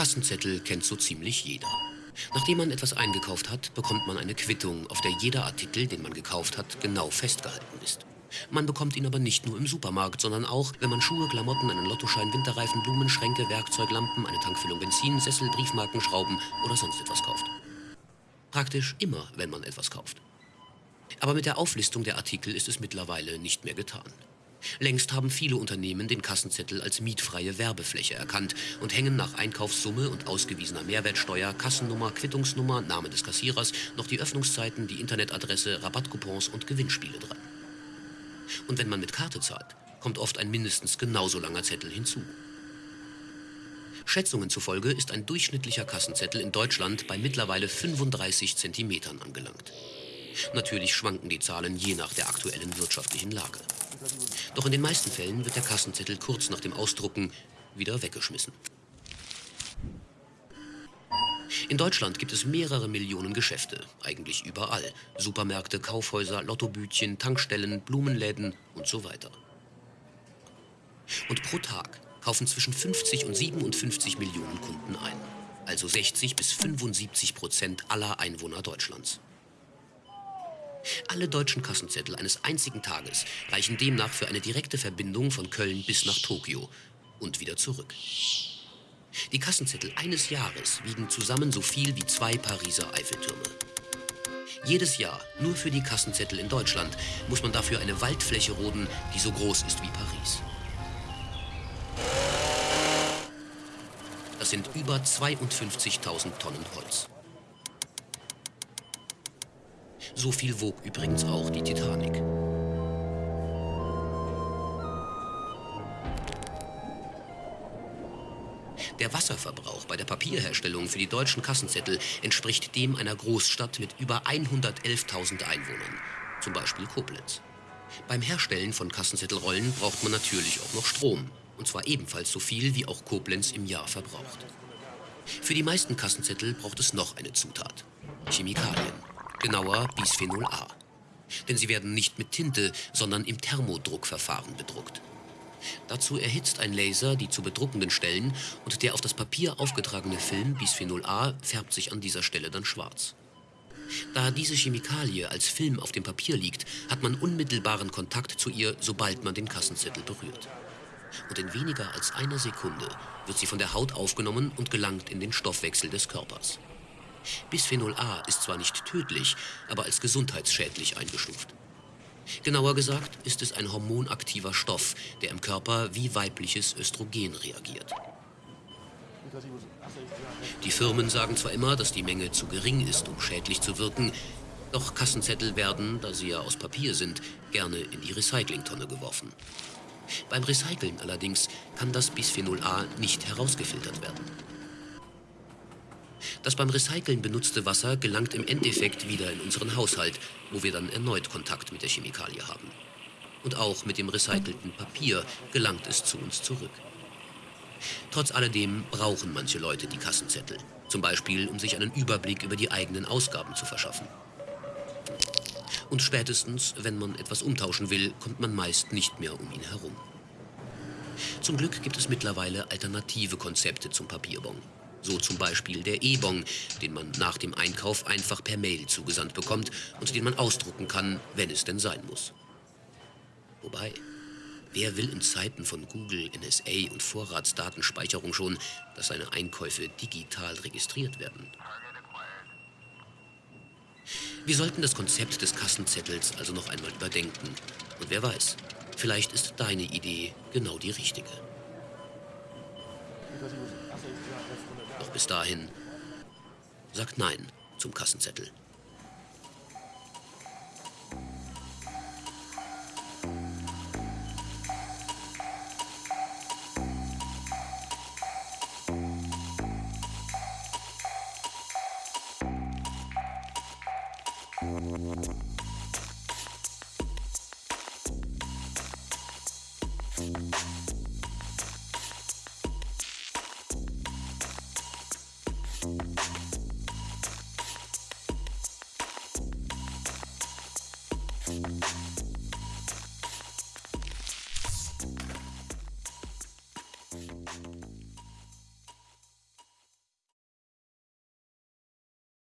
Kassenzettel kennt so ziemlich jeder. Nachdem man etwas eingekauft hat, bekommt man eine Quittung, auf der jeder Artikel, den man gekauft hat, genau festgehalten ist. Man bekommt ihn aber nicht nur im Supermarkt, sondern auch, wenn man Schuhe, Klamotten, einen Lottoschein, Winterreifen, Blumen, Schränke, Werkzeug, Lampen, eine Tankfüllung Benzin, Sessel, Briefmarken, Schrauben oder sonst etwas kauft. Praktisch immer, wenn man etwas kauft. Aber mit der Auflistung der Artikel ist es mittlerweile nicht mehr getan. Längst haben viele Unternehmen den Kassenzettel als mietfreie Werbefläche erkannt und hängen nach Einkaufssumme und ausgewiesener Mehrwertsteuer, Kassennummer, Quittungsnummer, Name des Kassierers noch die Öffnungszeiten, die Internetadresse, Rabattcoupons und Gewinnspiele dran. Und wenn man mit Karte zahlt, kommt oft ein mindestens genauso langer Zettel hinzu. Schätzungen zufolge ist ein durchschnittlicher Kassenzettel in Deutschland bei mittlerweile 35 Zentimetern angelangt. Natürlich schwanken die Zahlen je nach der aktuellen wirtschaftlichen Lage. Doch in den meisten Fällen wird der Kassenzettel kurz nach dem Ausdrucken wieder weggeschmissen. In Deutschland gibt es mehrere Millionen Geschäfte, eigentlich überall. Supermärkte, Kaufhäuser, Lottobütchen, Tankstellen, Blumenläden und so weiter. Und pro Tag kaufen zwischen 50 und 57 Millionen Kunden ein. Also 60 bis 75 Prozent aller Einwohner Deutschlands. Alle deutschen Kassenzettel eines einzigen Tages reichen demnach für eine direkte Verbindung von Köln bis nach Tokio und wieder zurück. Die Kassenzettel eines Jahres wiegen zusammen so viel wie zwei Pariser Eiffeltürme. Jedes Jahr, nur für die Kassenzettel in Deutschland, muss man dafür eine Waldfläche roden, die so groß ist wie Paris. Das sind über 52.000 Tonnen Holz. So viel wog übrigens auch die Titanic. Der Wasserverbrauch bei der Papierherstellung für die deutschen Kassenzettel entspricht dem einer Großstadt mit über 111.000 Einwohnern, zum Beispiel Koblenz. Beim Herstellen von Kassenzettelrollen braucht man natürlich auch noch Strom, und zwar ebenfalls so viel, wie auch Koblenz im Jahr verbraucht. Für die meisten Kassenzettel braucht es noch eine Zutat, Chemikalien genauer Bisphenol A. Denn sie werden nicht mit Tinte, sondern im Thermodruckverfahren bedruckt. Dazu erhitzt ein Laser die zu bedruckenden Stellen und der auf das Papier aufgetragene Film Bisphenol A färbt sich an dieser Stelle dann schwarz. Da diese Chemikalie als Film auf dem Papier liegt, hat man unmittelbaren Kontakt zu ihr, sobald man den Kassenzettel berührt. Und in weniger als einer Sekunde wird sie von der Haut aufgenommen und gelangt in den Stoffwechsel des Körpers. Bisphenol A ist zwar nicht tödlich, aber als gesundheitsschädlich eingestuft. Genauer gesagt ist es ein hormonaktiver Stoff, der im Körper wie weibliches Östrogen reagiert. Die Firmen sagen zwar immer, dass die Menge zu gering ist, um schädlich zu wirken, doch Kassenzettel werden, da sie ja aus Papier sind, gerne in die Recyclingtonne geworfen. Beim Recyceln allerdings kann das Bisphenol A nicht herausgefiltert werden. Das beim Recyceln benutzte Wasser gelangt im Endeffekt wieder in unseren Haushalt, wo wir dann erneut Kontakt mit der Chemikalie haben. Und auch mit dem recycelten Papier gelangt es zu uns zurück. Trotz alledem brauchen manche Leute die Kassenzettel. Zum Beispiel, um sich einen Überblick über die eigenen Ausgaben zu verschaffen. Und spätestens, wenn man etwas umtauschen will, kommt man meist nicht mehr um ihn herum. Zum Glück gibt es mittlerweile alternative Konzepte zum Papierbon. So zum Beispiel der E-Bon, den man nach dem Einkauf einfach per Mail zugesandt bekommt und den man ausdrucken kann, wenn es denn sein muss. Wobei, wer will in Zeiten von Google, NSA und Vorratsdatenspeicherung schon, dass seine Einkäufe digital registriert werden? Wir sollten das Konzept des Kassenzettels also noch einmal überdenken. Und wer weiß, vielleicht ist deine Idee genau die richtige. Bis dahin sagt Nein zum Kassenzettel.